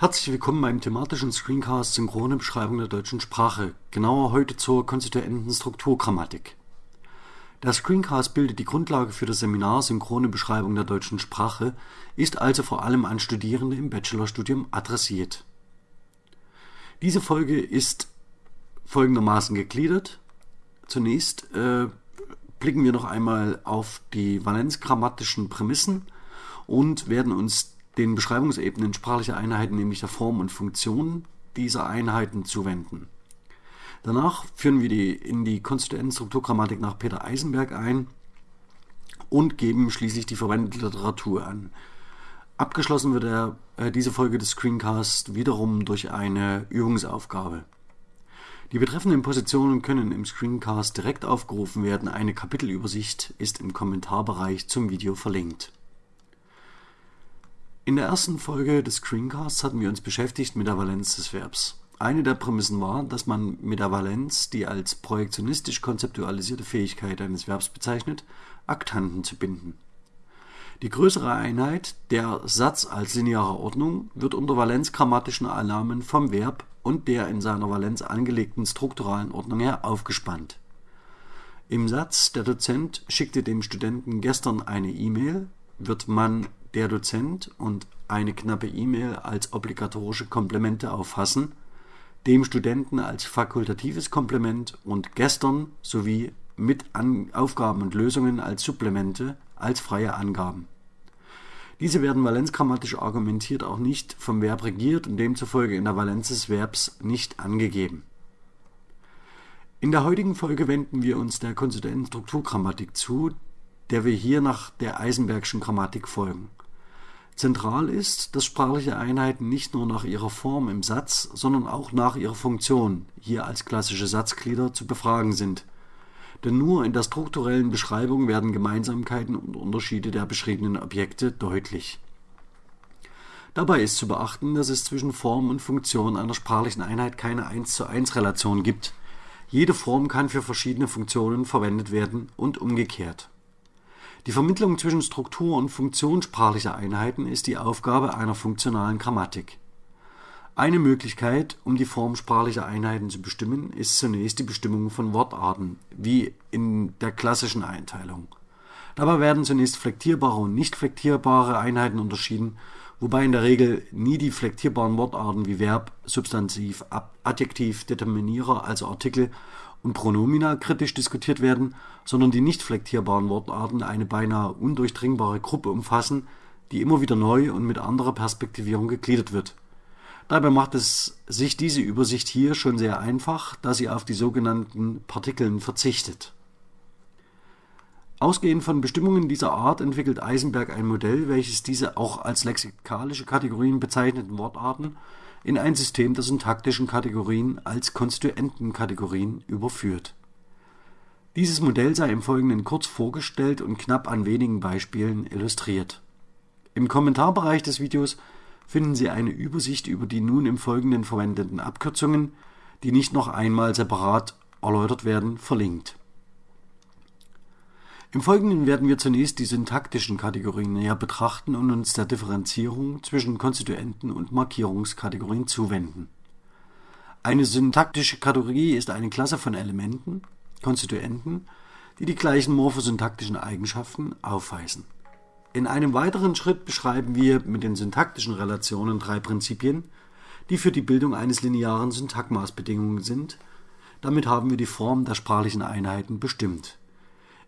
Herzlich willkommen beim thematischen Screencast Synchrone Beschreibung der deutschen Sprache, genauer heute zur konstituenten Strukturgrammatik. Der Screencast bildet die Grundlage für das Seminar Synchrone Beschreibung der deutschen Sprache, ist also vor allem an Studierende im Bachelorstudium adressiert. Diese Folge ist folgendermaßen gegliedert. Zunächst äh, blicken wir noch einmal auf die valenzgrammatischen Prämissen und werden uns den Beschreibungsebenen sprachlicher Einheiten, nämlich der Form und Funktion dieser Einheiten zuwenden. Danach führen wir die in die konstituenten Strukturgrammatik nach Peter Eisenberg ein und geben schließlich die verwendete Literatur an. Abgeschlossen wird der, äh, diese Folge des Screencasts wiederum durch eine Übungsaufgabe. Die betreffenden Positionen können im Screencast direkt aufgerufen werden. Eine Kapitelübersicht ist im Kommentarbereich zum Video verlinkt. In der ersten Folge des Screencasts hatten wir uns beschäftigt mit der Valenz des Verbs. Eine der Prämissen war, dass man mit der Valenz die als projektionistisch konzeptualisierte Fähigkeit eines Verbs bezeichnet, Aktanten zu binden. Die größere Einheit, der Satz als lineare Ordnung, wird unter valenzgrammatischen Annahmen vom Verb und der in seiner Valenz angelegten strukturalen Ordnung her aufgespannt. Im Satz Der Dozent schickte dem Studenten gestern eine E-Mail wird man der Dozent und eine knappe E-Mail als obligatorische Komplemente auffassen, dem Studenten als fakultatives Komplement und gestern sowie mit An Aufgaben und Lösungen als Supplemente als freie Angaben. Diese werden valenzgrammatisch argumentiert auch nicht vom Verb regiert und demzufolge in der Valenz des Verbs nicht angegeben. In der heutigen Folge wenden wir uns der konstituenten Strukturgrammatik zu, der wir hier nach der Eisenbergschen Grammatik folgen. Zentral ist, dass sprachliche Einheiten nicht nur nach ihrer Form im Satz, sondern auch nach ihrer Funktion, hier als klassische Satzglieder, zu befragen sind. Denn nur in der strukturellen Beschreibung werden Gemeinsamkeiten und Unterschiede der beschriebenen Objekte deutlich. Dabei ist zu beachten, dass es zwischen Form und Funktion einer sprachlichen Einheit keine 1 zu 1 Relation gibt. Jede Form kann für verschiedene Funktionen verwendet werden und umgekehrt. Die Vermittlung zwischen Struktur und Funktion sprachlicher Einheiten ist die Aufgabe einer funktionalen Grammatik. Eine Möglichkeit, um die Form sprachlicher Einheiten zu bestimmen, ist zunächst die Bestimmung von Wortarten, wie in der klassischen Einteilung. Dabei werden zunächst flektierbare und nicht flektierbare Einheiten unterschieden, wobei in der Regel nie die flektierbaren Wortarten wie Verb, Substantiv, Adjektiv, Determinierer, also Artikel und Pronomina kritisch diskutiert werden, sondern die nicht flektierbaren Wortarten eine beinahe undurchdringbare Gruppe umfassen, die immer wieder neu und mit anderer Perspektivierung gegliedert wird. Dabei macht es sich diese Übersicht hier schon sehr einfach, da sie auf die sogenannten Partikeln verzichtet. Ausgehend von Bestimmungen dieser Art entwickelt Eisenberg ein Modell, welches diese auch als lexikalische Kategorien bezeichneten Wortarten in ein System der syntaktischen Kategorien als Konstituentenkategorien überführt. Dieses Modell sei im Folgenden kurz vorgestellt und knapp an wenigen Beispielen illustriert. Im Kommentarbereich des Videos finden Sie eine Übersicht über die nun im Folgenden verwendeten Abkürzungen, die nicht noch einmal separat erläutert werden, verlinkt im Folgenden werden wir zunächst die syntaktischen Kategorien näher betrachten und uns der Differenzierung zwischen Konstituenten und Markierungskategorien zuwenden. Eine syntaktische Kategorie ist eine Klasse von Elementen (Konstituenten), die die gleichen morphosyntaktischen Eigenschaften aufweisen. In einem weiteren Schritt beschreiben wir mit den syntaktischen Relationen drei Prinzipien, die für die Bildung eines linearen Syntagmas Bedingungen sind. Damit haben wir die Form der sprachlichen Einheiten bestimmt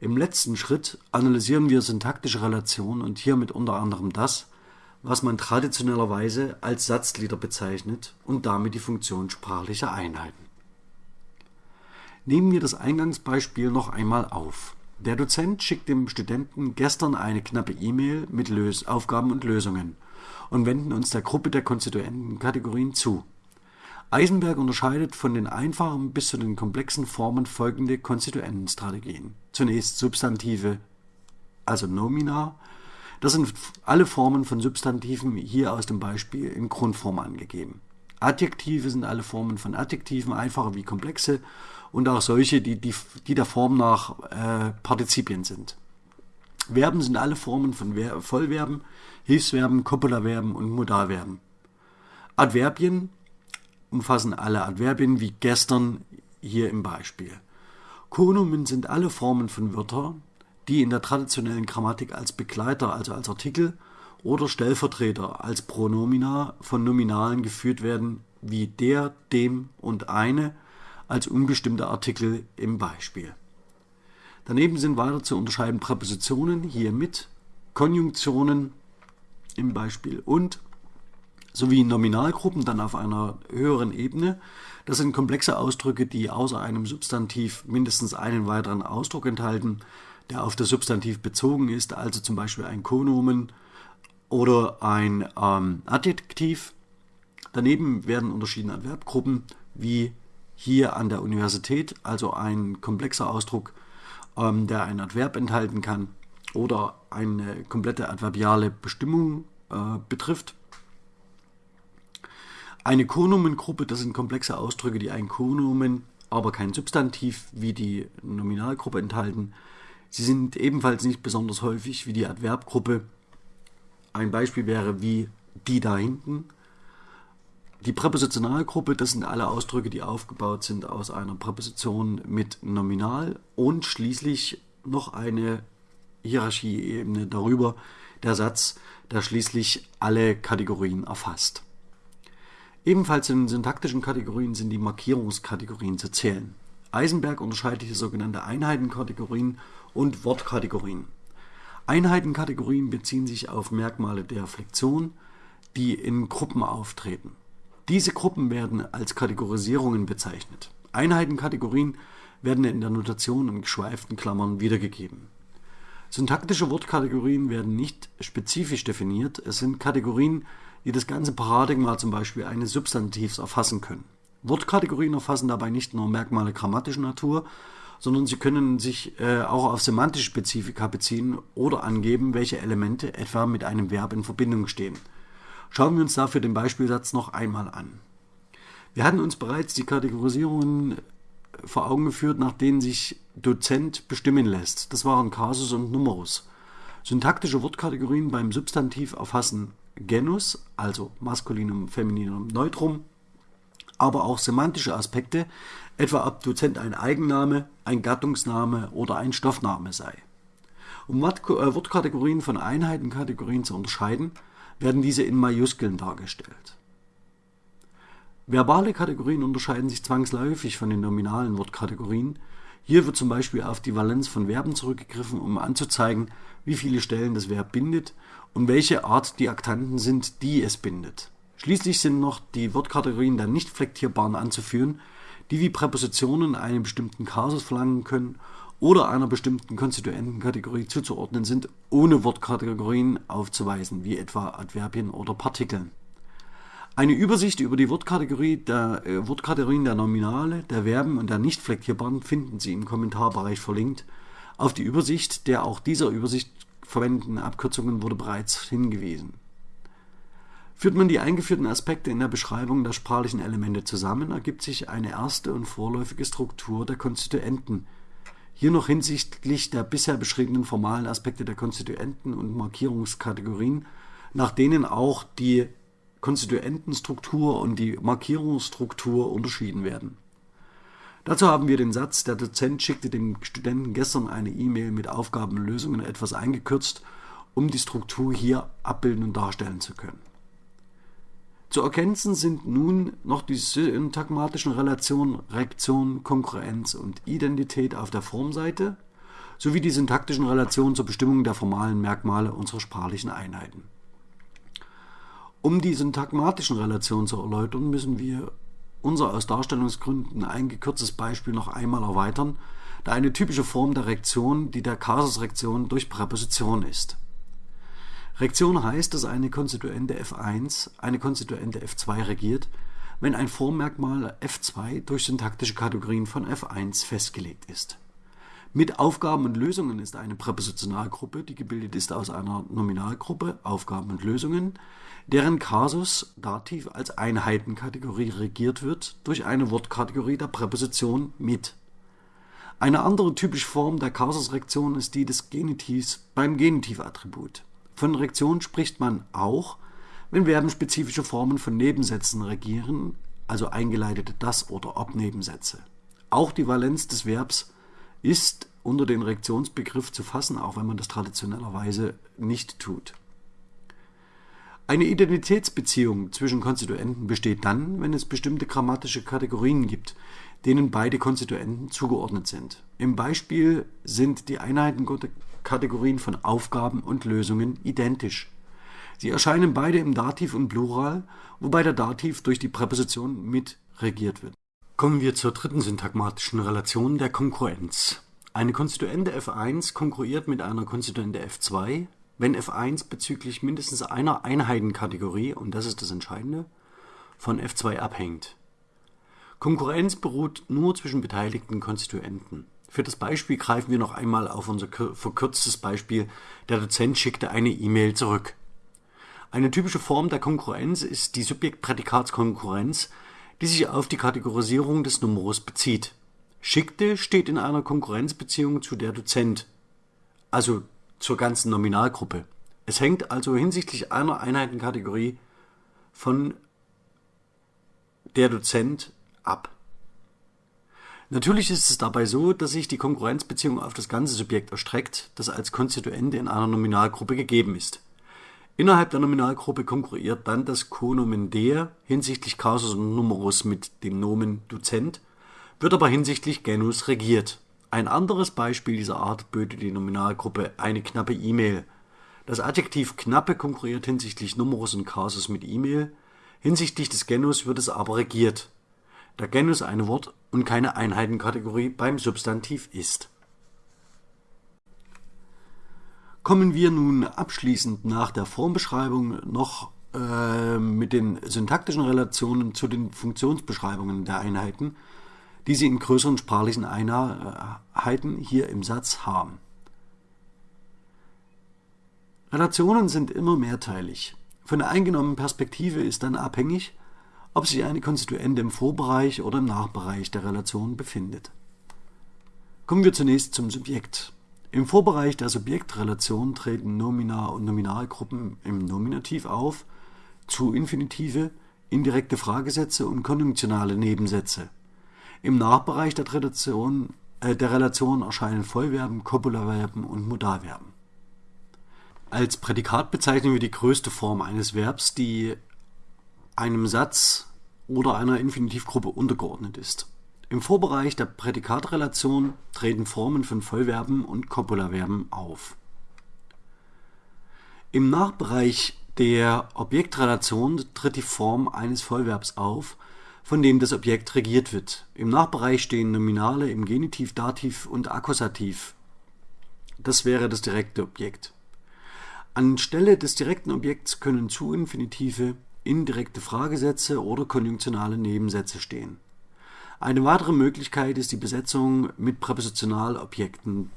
im letzten Schritt analysieren wir syntaktische Relationen und hiermit unter anderem das, was man traditionellerweise als Satzglieder bezeichnet und damit die Funktion sprachlicher Einheiten. Nehmen wir das Eingangsbeispiel noch einmal auf. Der Dozent schickt dem Studenten gestern eine knappe E-Mail mit Lös Aufgaben und Lösungen und wenden uns der Gruppe der Konstituentenkategorien zu Eisenberg unterscheidet von den einfachen bis zu den komplexen Formen folgende Konstituentenstrategien: Zunächst Substantive, also Nomina. Das sind alle Formen von Substantiven hier aus dem Beispiel in Grundform angegeben. Adjektive sind alle Formen von Adjektiven, einfache wie komplexe und auch solche, die, die, die der Form nach äh, Partizipien sind. Verben sind alle Formen von Ver Vollverben, Hilfsverben, Copulaverben und Modalverben. Adverbien umfassen alle Adverbien wie gestern hier im Beispiel. Konomen sind alle Formen von Wörtern, die in der traditionellen Grammatik als Begleiter, also als Artikel oder Stellvertreter, als Pronomina von Nominalen geführt werden, wie der, dem und eine als unbestimmte Artikel im Beispiel. Daneben sind weiter zu unterscheiden Präpositionen, hier mit, Konjunktionen im Beispiel und sowie Nominalgruppen dann auf einer höheren Ebene. Das sind komplexe Ausdrücke, die außer einem Substantiv mindestens einen weiteren Ausdruck enthalten, der auf das Substantiv bezogen ist, also zum Beispiel ein Konomen oder ein ähm, Adjektiv. Daneben werden unterschiedene Adverbgruppen wie hier an der Universität, also ein komplexer Ausdruck, ähm, der ein Adverb enthalten kann oder eine komplette adverbiale Bestimmung äh, betrifft. Eine Konomengruppe, das sind komplexe Ausdrücke, die ein Konomen, aber kein Substantiv wie die Nominalgruppe enthalten. Sie sind ebenfalls nicht besonders häufig wie die Adverbgruppe. Ein Beispiel wäre wie die da hinten. Die Präpositionalgruppe, das sind alle Ausdrücke, die aufgebaut sind aus einer Präposition mit Nominal und schließlich noch eine Hierarchieebene darüber, der Satz, der schließlich alle Kategorien erfasst. Ebenfalls in syntaktischen Kategorien sind die Markierungskategorien zu zählen. Eisenberg unterscheidet hier sogenannte Einheitenkategorien und Wortkategorien. Einheitenkategorien beziehen sich auf Merkmale der Flexion, die in Gruppen auftreten. Diese Gruppen werden als Kategorisierungen bezeichnet. Einheitenkategorien werden in der Notation in geschweiften Klammern wiedergegeben. Syntaktische Wortkategorien werden nicht spezifisch definiert, es sind Kategorien, die das ganze Paradigma zum Beispiel eines Substantivs erfassen können. Wortkategorien erfassen dabei nicht nur Merkmale grammatischer Natur, sondern sie können sich äh, auch auf semantische Spezifika beziehen oder angeben, welche Elemente etwa mit einem Verb in Verbindung stehen. Schauen wir uns dafür den Beispielsatz noch einmal an. Wir hatten uns bereits die Kategorisierungen vor Augen geführt, nach denen sich Dozent bestimmen lässt. Das waren Kasus und Numerus. Syntaktische Wortkategorien beim Substantiv erfassen Genus, also Maskulinum, Femininum, Neutrum, aber auch semantische Aspekte, etwa ob Dozent ein Eigenname, ein Gattungsname oder ein Stoffname sei. Um äh, Wortkategorien von Einheitenkategorien zu unterscheiden, werden diese in Majuskeln dargestellt. Verbale Kategorien unterscheiden sich zwangsläufig von den nominalen Wortkategorien. Hier wird zum Beispiel auf die Valenz von Verben zurückgegriffen, um anzuzeigen, wie viele Stellen das Verb bindet und welche Art die Aktanten sind, die es bindet. Schließlich sind noch die Wortkategorien der nicht flektierbaren anzuführen, die wie Präpositionen einen bestimmten Kasus verlangen können oder einer bestimmten Konstituentenkategorie zuzuordnen sind, ohne Wortkategorien aufzuweisen, wie etwa Adverbien oder Partikeln. Eine Übersicht über die Wortkategorie der, äh, Wortkategorien der Nominale, der Verben und der nicht flektierbaren finden Sie im Kommentarbereich verlinkt. Auf die Übersicht der auch dieser Übersicht verwendeten Abkürzungen wurde bereits hingewiesen. Führt man die eingeführten Aspekte in der Beschreibung der sprachlichen Elemente zusammen, ergibt sich eine erste und vorläufige Struktur der Konstituenten. Hier noch hinsichtlich der bisher beschriebenen formalen Aspekte der Konstituenten und Markierungskategorien, nach denen auch die Konstituentenstruktur und die Markierungsstruktur unterschieden werden. Dazu haben wir den Satz, der Dozent schickte dem Studenten gestern eine E-Mail mit Aufgaben und Lösungen etwas eingekürzt, um die Struktur hier abbilden und darstellen zu können. Zu ergänzen sind nun noch die syntagmatischen Relationen Rektion, Konkurrenz und Identität auf der Formseite sowie die syntaktischen Relationen zur Bestimmung der formalen Merkmale unserer sprachlichen Einheiten. Um die syntagmatischen Relationen zu erläutern, müssen wir unser aus Darstellungsgründen eingekürztes Beispiel noch einmal erweitern, da eine typische Form der Rektion die der Kasusrektion durch Präposition ist. Rektion heißt, dass eine Konstituente f1 eine Konstituente f2 regiert, wenn ein Formmerkmal f2 durch syntaktische Kategorien von f1 festgelegt ist. Mit Aufgaben und Lösungen ist eine Präpositionalgruppe, die gebildet ist aus einer Nominalgruppe Aufgaben und Lösungen, deren Kasus Dativ als Einheitenkategorie regiert wird durch eine Wortkategorie der Präposition mit. Eine andere typische Form der Kasusrektion ist die des Genitivs beim Genitivattribut. Von Rektion spricht man auch, wenn Verben spezifische Formen von Nebensätzen regieren, also eingeleitete Das- oder Ob-Nebensätze. Auch die Valenz des Verbs ist unter den Reaktionsbegriff zu fassen, auch wenn man das traditionellerweise nicht tut. Eine Identitätsbeziehung zwischen Konstituenten besteht dann, wenn es bestimmte grammatische Kategorien gibt, denen beide Konstituenten zugeordnet sind. Im Beispiel sind die Einheitenkategorien von Aufgaben und Lösungen identisch. Sie erscheinen beide im Dativ und Plural, wobei der Dativ durch die Präposition mit regiert wird. Kommen wir zur dritten syntagmatischen Relation der Konkurrenz. Eine Konstituente f1 konkurriert mit einer Konstituente f2, wenn f1 bezüglich mindestens einer Einheitenkategorie, und das ist das Entscheidende, von f2 abhängt. Konkurrenz beruht nur zwischen beteiligten Konstituenten. Für das Beispiel greifen wir noch einmal auf unser verkürztes Beispiel, der Dozent schickte eine E-Mail zurück. Eine typische Form der Konkurrenz ist die Subjekt-Prädikatskonkurrenz, die sich auf die Kategorisierung des Numerus bezieht. Schickte steht in einer Konkurrenzbeziehung zu der Dozent, also zur ganzen Nominalgruppe. Es hängt also hinsichtlich einer Einheitenkategorie von der Dozent ab. Natürlich ist es dabei so, dass sich die Konkurrenzbeziehung auf das ganze Subjekt erstreckt, das als Konstituente in einer Nominalgruppe gegeben ist. Innerhalb der Nominalgruppe konkurriert dann das Konomen der hinsichtlich Kasus und Numerus mit dem Nomen Dozent, wird aber hinsichtlich Genus regiert. Ein anderes Beispiel dieser Art böte die Nominalgruppe eine knappe E-Mail. Das Adjektiv knappe konkurriert hinsichtlich Numerus und Kasus mit E-Mail, hinsichtlich des Genus wird es aber regiert da Genus eine Wort- und keine Einheitenkategorie beim Substantiv ist. Kommen wir nun abschließend nach der Formbeschreibung noch äh, mit den syntaktischen Relationen zu den Funktionsbeschreibungen der Einheiten, die Sie in größeren sprachlichen Einheiten hier im Satz haben. Relationen sind immer mehrteilig. Von der eingenommenen Perspektive ist dann abhängig, ob sich eine Konstituente im Vorbereich oder im Nachbereich der Relation befindet. Kommen wir zunächst zum Subjekt. Im Vorbereich der Subjektrelation treten Nomina und Nominalgruppen im Nominativ auf, zu Infinitive, indirekte Fragesätze und konjunktionale Nebensätze. Im Nachbereich der Relation, äh, der Relation erscheinen Vollverben, Copulaverben und Modalverben. Als Prädikat bezeichnen wir die größte Form eines Verbs, die einem Satz oder einer Infinitivgruppe untergeordnet ist. Im Vorbereich der Prädikatrelation treten Formen von Vollverben und Copulaverben auf. Im Nachbereich der Objektrelation tritt die Form eines Vollverbs auf, von dem das Objekt regiert wird. Im Nachbereich stehen Nominale im Genitiv, Dativ und Akkusativ. Das wäre das direkte Objekt. Anstelle des direkten Objekts können Zu-Infinitive indirekte Fragesätze oder konjunktionale Nebensätze stehen. Eine weitere Möglichkeit ist die Besetzung mit Präpositionalobjekten,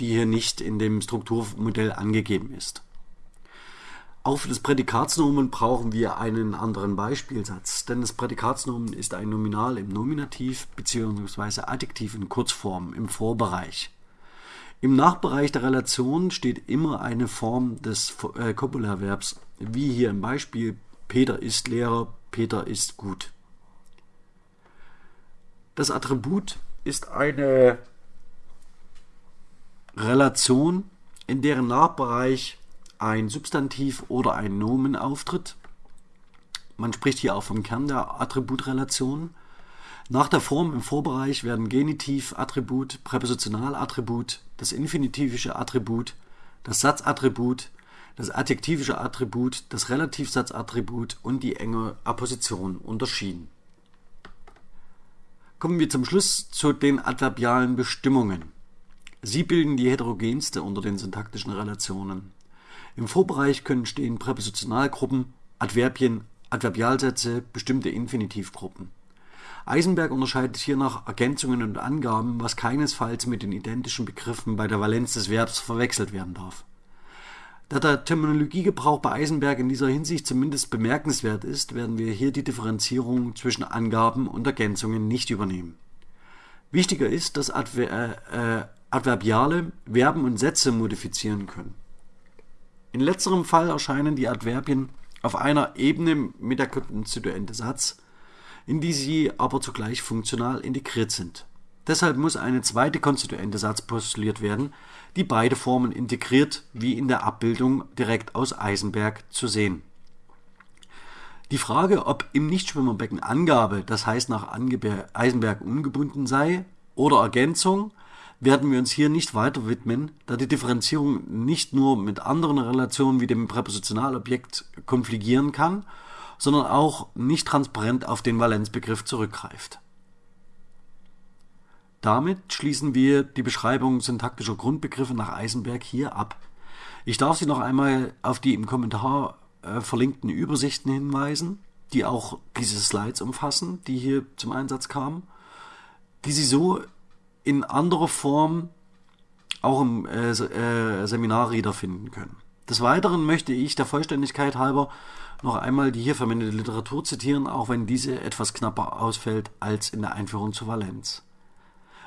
die hier nicht in dem Strukturmodell angegeben ist. Auch für das Prädikatsnomen brauchen wir einen anderen Beispielsatz, denn das Prädikatsnomen ist ein Nominal im Nominativ bzw. Adjektiv in Kurzform im Vorbereich. Im Nachbereich der Relation steht immer eine Form des äh, wie hier im Beispiel Peter ist Lehrer, Peter ist gut. Das Attribut ist eine Relation, in deren Nachbereich ein Substantiv oder ein Nomen auftritt. Man spricht hier auch vom Kern der Attributrelation. Nach der Form im Vorbereich werden Genitiv, Attribut, Präpositionalattribut, das infinitivische Attribut, das Satzattribut, das adjektivische Attribut, das Relativsatzattribut und die enge Apposition unterschieden. Kommen wir zum Schluss zu den adverbialen Bestimmungen. Sie bilden die heterogenste unter den syntaktischen Relationen. Im Vorbereich können stehen Präpositionalgruppen, Adverbien, Adverbialsätze, bestimmte Infinitivgruppen. Eisenberg unterscheidet hier nach Ergänzungen und Angaben, was keinesfalls mit den identischen Begriffen bei der Valenz des Verbs verwechselt werden darf. Da der Terminologiegebrauch bei Eisenberg in dieser Hinsicht zumindest bemerkenswert ist, werden wir hier die Differenzierung zwischen Angaben und Ergänzungen nicht übernehmen. Wichtiger ist, dass Adver äh, äh, Adverbiale Verben und Sätze modifizieren können. In letzterem Fall erscheinen die Adverbien auf einer Ebene mit der konstituente Satz, in die sie aber zugleich funktional integriert sind. Deshalb muss eine zweite konstituente Satz postuliert werden, die beide Formen integriert, wie in der Abbildung direkt aus Eisenberg zu sehen. Die Frage, ob im Nichtschwimmerbecken Angabe, das heißt nach Eisenberg ungebunden sei, oder Ergänzung, werden wir uns hier nicht weiter widmen, da die Differenzierung nicht nur mit anderen Relationen wie dem Präpositionalobjekt konfligieren kann, sondern auch nicht transparent auf den Valenzbegriff zurückgreift. Damit schließen wir die Beschreibung syntaktischer Grundbegriffe nach Eisenberg hier ab. Ich darf Sie noch einmal auf die im Kommentar äh, verlinkten Übersichten hinweisen, die auch diese Slides umfassen, die hier zum Einsatz kamen, die Sie so in anderer Form auch im äh, äh, Seminarreader finden können. Des Weiteren möchte ich der Vollständigkeit halber noch einmal die hier verwendete Literatur zitieren, auch wenn diese etwas knapper ausfällt als in der Einführung zur Valenz.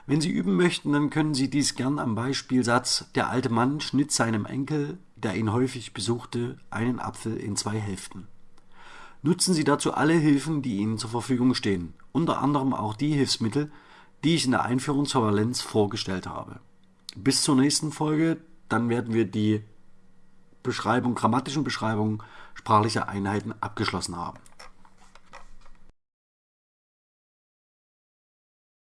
Wenn Sie üben möchten, dann können Sie dies gern am Beispielsatz Der alte Mann schnitt seinem Enkel, der ihn häufig besuchte, einen Apfel in zwei Hälften. Nutzen Sie dazu alle Hilfen, die Ihnen zur Verfügung stehen, unter anderem auch die Hilfsmittel, die ich in der Einführung zur Valenz vorgestellt habe. Bis zur nächsten Folge, dann werden wir die Beschreibung, grammatischen Beschreibungen sprachlicher Einheiten abgeschlossen haben.